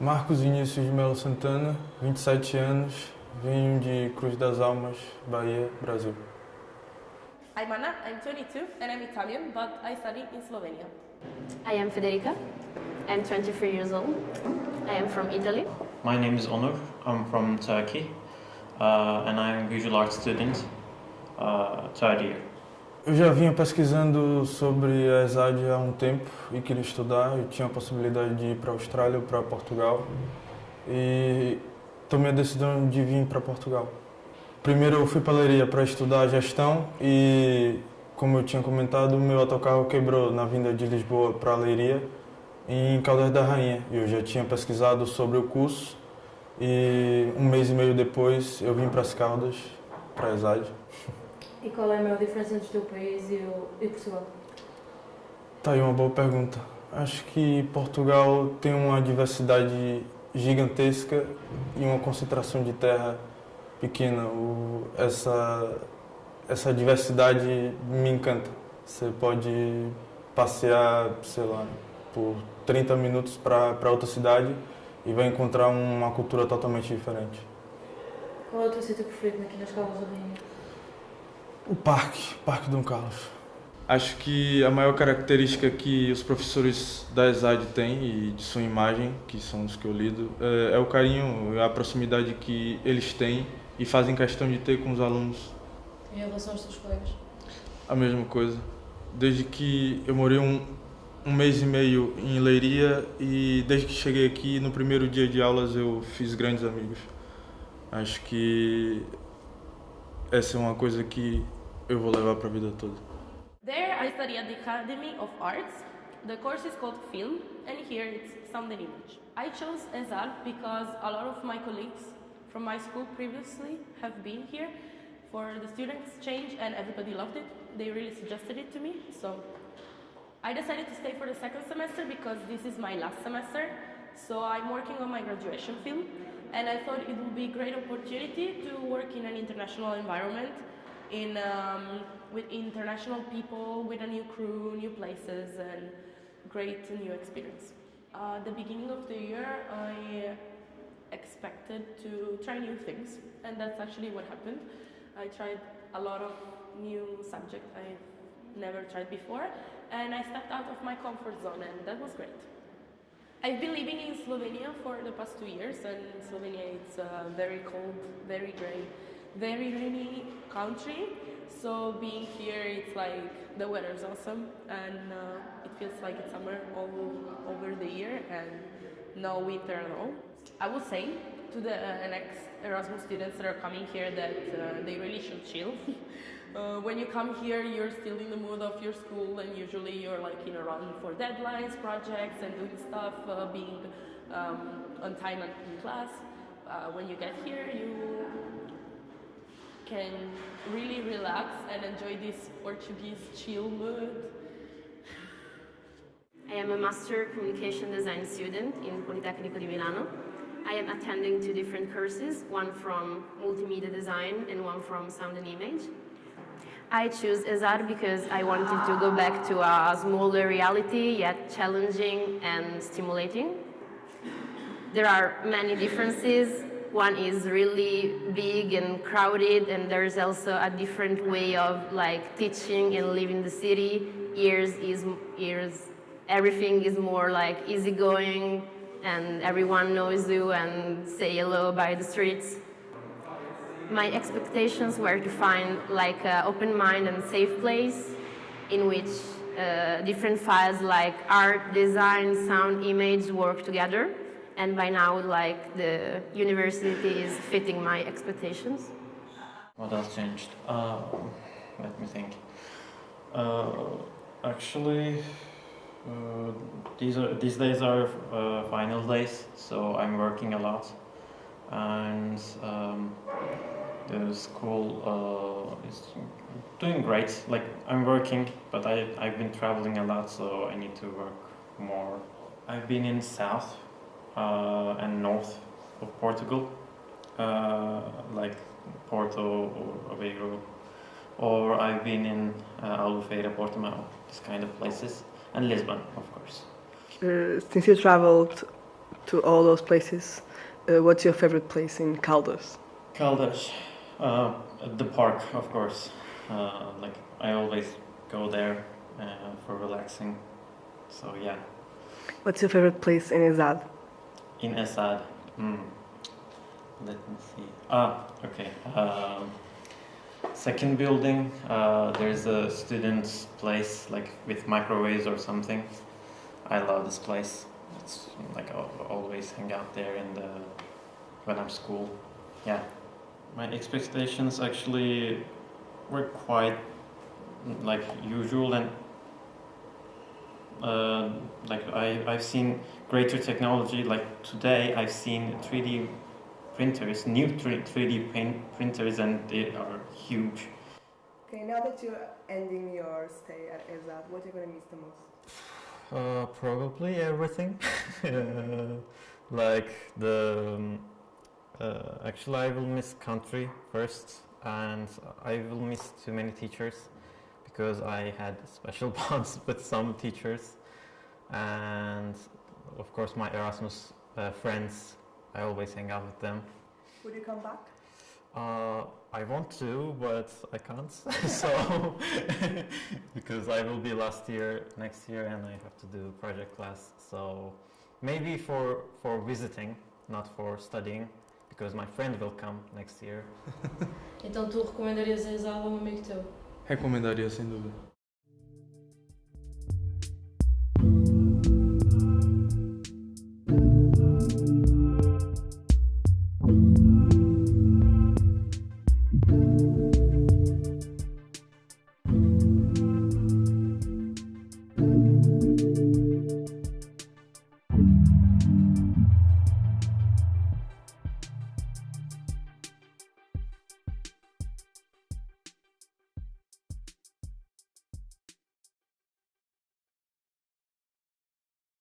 Marcos Vinícius de Melo Santana, 27 anos, venho de Cruz das Almas, Bahia, Brasil. I'm Anna, I'm 22 and I'm Italian, but I study in Slovenia. I am Federica. I'm 23 years old. I am from Italy. My name is Onur. I'm from Turkey uh, and I'm a visual art student, uh, third year. Eu já vinha pesquisando sobre a ESAD há um tempo e queria estudar. Eu tinha a possibilidade de ir para a Austrália ou para Portugal e tomei a decisão de vir para Portugal. Primeiro eu fui para Leiria para estudar gestão e, como eu tinha comentado, o meu autocarro quebrou na vinda de Lisboa para Leiria em Caldas da Rainha. Eu já tinha pesquisado sobre o curso e um mês e meio depois eu vim para as Caldas, para a ESAD. E qual é a maior diferença entre o teu país e, o, e Portugal? Tá aí uma boa pergunta. Acho que Portugal tem uma diversidade gigantesca e uma concentração de terra pequena. O, essa, essa diversidade me encanta. Você pode passear, sei lá, por 30 minutos para outra cidade e vai encontrar uma cultura totalmente diferente. Qual é o teu sítio preferido aqui nas Caldas da Rainha? O parque, Parque Dom Carlos. Acho que a maior característica que os professores da ESAD têm e de sua imagem, que são os que eu lido, é, é o carinho, a proximidade que eles têm e fazem questão de ter com os alunos. Em relação aos teus colegas? A mesma coisa. Desde que eu morei um, um mês e meio em Leiria e desde que cheguei aqui, no primeiro dia de aulas, eu fiz grandes amigos. Acho que essa é uma coisa que eu vou levar para a vida toda. There I study at the Academy of Arts. The course is called Film and here it's Sound and Image. I chose ESAD because a lot of my colleagues from my school previously have been here for the student exchange and everybody loved it. They really suggested it to me, so I decided to stay for the second semester because this is my last semester. So I'm working on my graduation film and I thought it would be a great opportunity to work in an international environment in, um, with international people, with a new crew, new places, and great new experience. Uh, the beginning of the year, I expected to try new things, and that's actually what happened. I tried a lot of new subjects I've never tried before, and I stepped out of my comfort zone, and that was great. I've been living in Slovenia for the past two years, and Slovenia is a very cold, very grey, very rainy country. So being here, it's like the weather is awesome, and uh, it feels like it's summer all over the year and no winter at all. I would say to the uh, next Erasmus students that are coming here that uh, they really should chill. Uh, when you come here, you're still in the mood of your school, and usually you're like in a run for deadlines, projects, and doing stuff, uh, being um, on time in class. Uh, when you get here, you can really relax and enjoy this Portuguese chill mood. I am a Master Communication Design student in Politecnico di Milano. I am attending two different courses, one from Multimedia Design and one from Sound and Image. I choose ESAD because I wanted to go back to a smaller reality, yet challenging and stimulating. There are many differences. One is really big and crowded, and there's also a different way of like teaching and living the city. Years is years, everything is more like easygoing, and everyone knows you and say hello by the streets. My expectations were to find like an open mind and safe place in which uh, different files like art, design, sound, image work together. And by now, like the university is fitting my expectations. What else changed? Uh, let me think. Uh, actually, uh, these are these days are uh, final days, so I'm working a lot, and um, the school uh, is doing great. Like I'm working, but I I've been traveling a lot, so I need to work more. I've been in south and north of Portugal, uh, like Porto or Aveiro, or I've been in uh, Albufeira, Portimao, this kind of places, and Lisbon, of course. Uh, since you traveled to all those places, uh, what's your favorite place in Caldas? Caldas, uh, the park, of course. Uh, like I always go there uh, for relaxing. So yeah, What's your favorite place in ESAD? In ESAD. Hmm. Let me see. Ah, okay. Um, second building. Uh, there's a student's place, like with microwaves or something. I love this place. It's like I always hang out there in the when I'm school. Yeah. My expectations actually were quite like usual and uh, like I, I've seen greater technology like today I've seen 3D printers new 3, 3D paint printers and they are huge. Okay, now that you're ending your stay at ESAD, what are you going to miss the most? uh, probably everything. Uh, like the um, uh, actually I will miss country first and I will miss too many teachers because I had special bonds with some teachers and of course my Erasmus uh, friends I always hang out with them Would you come back? uh, I want to, but I can't. so, because I will be last year, next year, and I have to do project class. So, maybe for for visiting, not for studying, because my friend will come next year. Então tu recomendarias a ESAD a um amigo teu? Recomendaria sem dúvida.